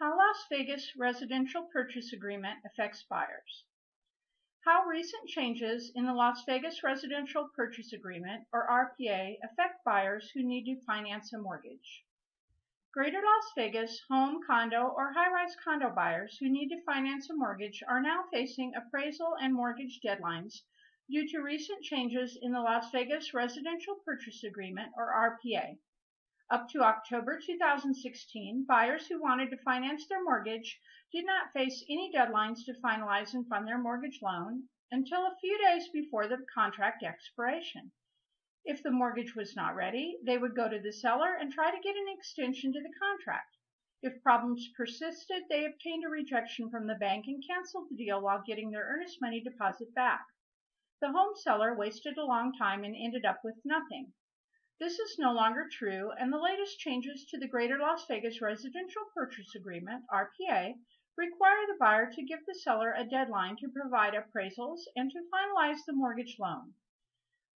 How Las Vegas Residential Purchase Agreement Affects Buyers. How recent changes in the Las Vegas Residential Purchase Agreement, or RPA, affect buyers who need to finance a mortgage. Greater Las Vegas home, condo, or high-rise condo buyers who need to finance a mortgage are now facing appraisal and mortgage deadlines due to recent changes in the Las Vegas Residential Purchase Agreement, or RPA. Up to October 2016, buyers who wanted to finance their mortgage did not face any deadlines to finalize and fund their mortgage loan until a few days before the contract expiration. If the mortgage was not ready, they would go to the seller and try to get an extension to the contract. If problems persisted, they obtained a rejection from the bank and canceled the deal while getting their earnest money deposit back. The home seller wasted a long time and ended up with nothing. This is no longer true, and the latest changes to the Greater Las Vegas Residential Purchase Agreement, RPA, require the buyer to give the seller a deadline to provide appraisals and to finalize the mortgage loan.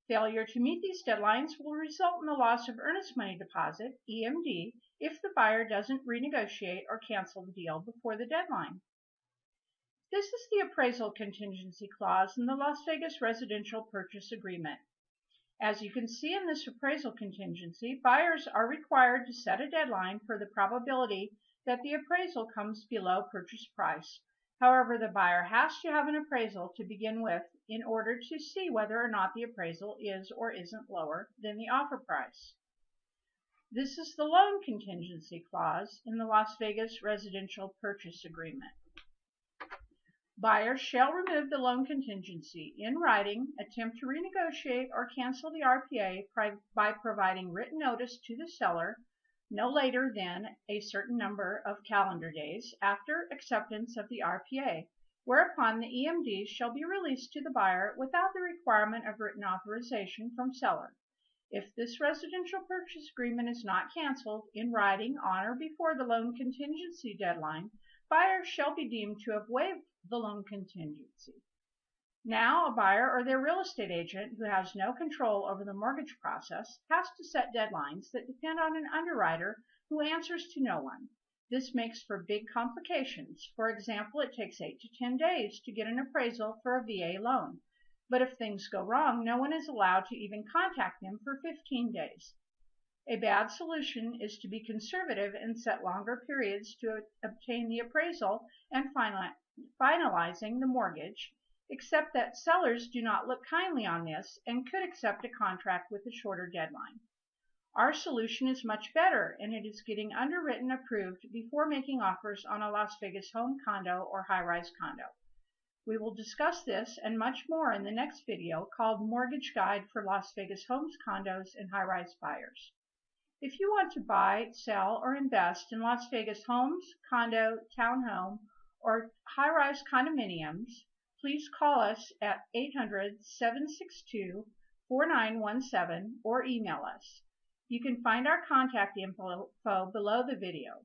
Failure to meet these deadlines will result in the loss of earnest money deposit, EMD, if the buyer doesn't renegotiate or cancel the deal before the deadline. This is the appraisal contingency clause in the Las Vegas Residential Purchase Agreement. As you can see in this appraisal contingency, buyers are required to set a deadline for the probability that the appraisal comes below purchase price. However, the buyer has to have an appraisal to begin with in order to see whether or not the appraisal is or isn't lower than the offer price. This is the loan contingency clause in the Las Vegas Residential Purchase Agreement. Buyers shall remove the loan contingency in writing, attempt to renegotiate or cancel the RPA by providing written notice to the seller no later than a certain number of calendar days after acceptance of the RPA, whereupon the EMD shall be released to the buyer without the requirement of written authorization from seller. If this residential purchase agreement is not canceled in writing on or before the loan contingency deadline, buyers shall be deemed to have waived the loan contingency. Now, a buyer or their real estate agent who has no control over the mortgage process has to set deadlines that depend on an underwriter who answers to no one. This makes for big complications. For example, it takes 8 to 10 days to get an appraisal for a VA loan. But if things go wrong, no one is allowed to even contact them for 15 days. A bad solution is to be conservative and set longer periods to obtain the appraisal and finalizing the mortgage, except that sellers do not look kindly on this and could accept a contract with a shorter deadline. Our solution is much better and it is getting underwritten approved before making offers on a Las Vegas home condo or high-rise condo. We will discuss this and much more in the next video called Mortgage Guide for Las Vegas Homes, Condos, and High-Rise Buyers. If you want to buy, sell, or invest in Las Vegas homes, condo, townhome, or high-rise condominiums, please call us at 800-762-4917 or email us. You can find our contact info below the video.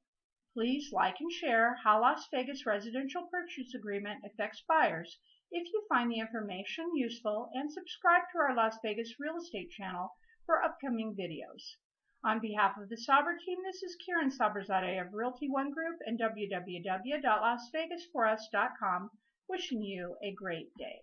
Please like and share how Las Vegas Residential Purchase Agreement affects buyers if you find the information useful and subscribe to our Las Vegas Real Estate channel for upcoming videos. On behalf of the Saber team, this is Karen Saberzadeh of Realty One Group and www.lasvegasforus.com wishing you a great day.